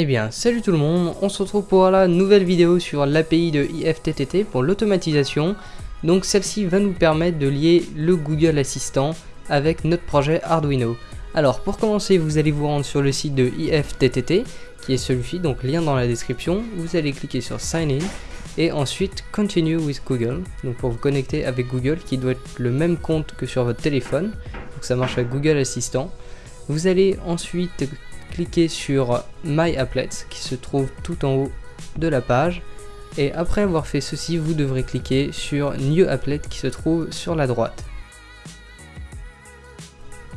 Eh bien, salut tout le monde, on se retrouve pour la nouvelle vidéo sur l'API de IFTTT pour l'automatisation. Donc celle-ci va nous permettre de lier le Google Assistant avec notre projet Arduino. Alors pour commencer, vous allez vous rendre sur le site de IFTTT, qui est celui-ci, donc lien dans la description. Vous allez cliquer sur Sign In et ensuite Continue with Google, donc pour vous connecter avec Google, qui doit être le même compte que sur votre téléphone, que ça marche avec Google Assistant. Vous allez ensuite cliquez sur My Applets qui se trouve tout en haut de la page et après avoir fait ceci vous devrez cliquer sur New Applet qui se trouve sur la droite.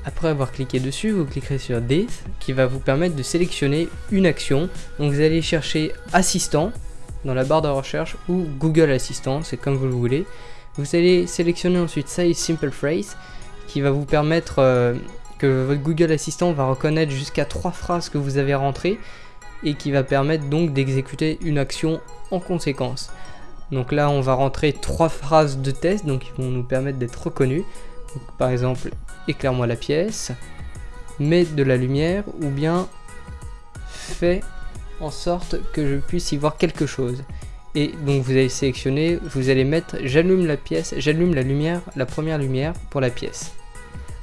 Après avoir cliqué dessus, vous cliquerez sur This qui va vous permettre de sélectionner une action. Donc vous allez chercher Assistant dans la barre de recherche ou Google Assistant, c'est comme vous le voulez. Vous allez sélectionner ensuite Size Simple Phrase qui va vous permettre euh, votre Google Assistant va reconnaître jusqu'à trois phrases que vous avez rentrées et qui va permettre donc d'exécuter une action en conséquence. Donc là, on va rentrer trois phrases de test, donc qui vont nous permettre d'être reconnus. par exemple, éclaire-moi la pièce, mets de la lumière, ou bien fais en sorte que je puisse y voir quelque chose. Et donc vous allez sélectionner, vous allez mettre j'allume la pièce, j'allume la lumière, la première lumière pour la pièce.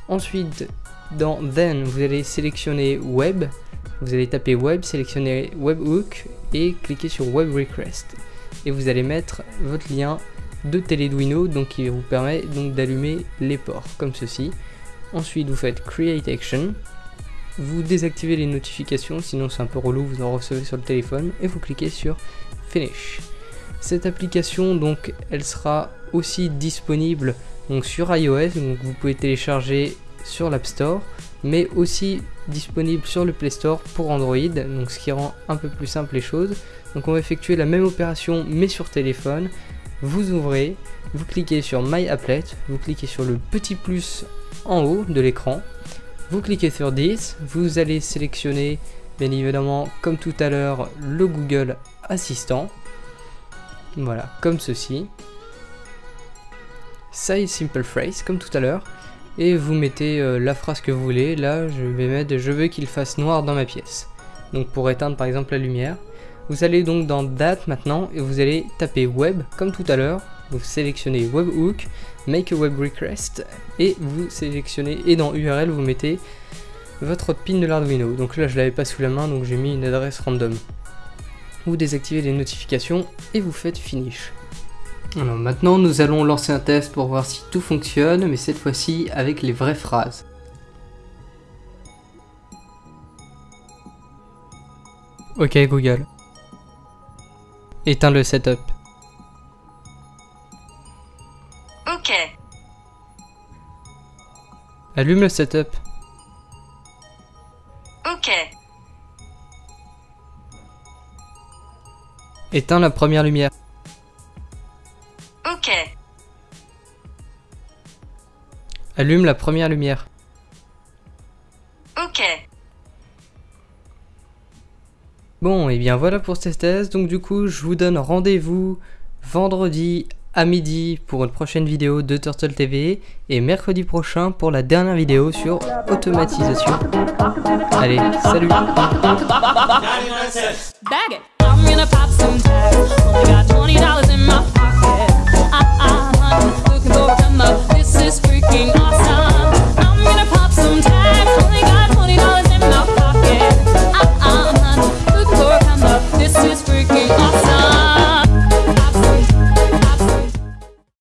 Ensuite, dans Then, vous allez sélectionner Web, vous allez taper Web, sélectionner Webhook et cliquer sur Web Request. Et vous allez mettre votre lien de Teleduino, donc qui vous permet donc d'allumer les ports, comme ceci. Ensuite, vous faites Create Action, vous désactivez les notifications, sinon c'est un peu relou, vous en recevez sur le téléphone, et vous cliquez sur Finish. Cette application, donc, elle sera aussi disponible sur iOS, donc vous pouvez télécharger sur l'App Store, mais aussi disponible sur le Play Store pour Android, donc ce qui rend un peu plus simple les choses. Donc on va effectuer la même opération mais sur téléphone. Vous ouvrez, vous cliquez sur My Applet, vous cliquez sur le petit plus en haut de l'écran, vous cliquez sur 10, vous allez sélectionner bien évidemment comme tout à l'heure le Google Assistant. Voilà, comme ceci. Size Simple Phrase, comme tout à l'heure et vous mettez euh, la phrase que vous voulez. Là, je vais mettre je veux qu'il fasse noir dans ma pièce. Donc pour éteindre par exemple la lumière. Vous allez donc dans date maintenant et vous allez taper web comme tout à l'heure. Vous sélectionnez webhook, make a web request et vous sélectionnez et dans URL vous mettez votre pin de l'Arduino. Donc là je l'avais pas sous la main donc j'ai mis une adresse random. Vous désactivez les notifications et vous faites finish. Alors maintenant nous allons lancer un test pour voir si tout fonctionne, mais cette fois-ci avec les vraies phrases. Ok Google. Éteins le setup. Ok. Allume le setup. Ok. Éteins la première lumière. Ok. Allume la première lumière. Ok. Bon, et bien voilà pour cette thèse. Donc du coup, je vous donne rendez-vous vendredi à midi pour une prochaine vidéo de Turtle TV et mercredi prochain pour la dernière vidéo sur automatisation. Allez, salut Bag it. I'm gonna pop some tags. Only got $20 in my pocket.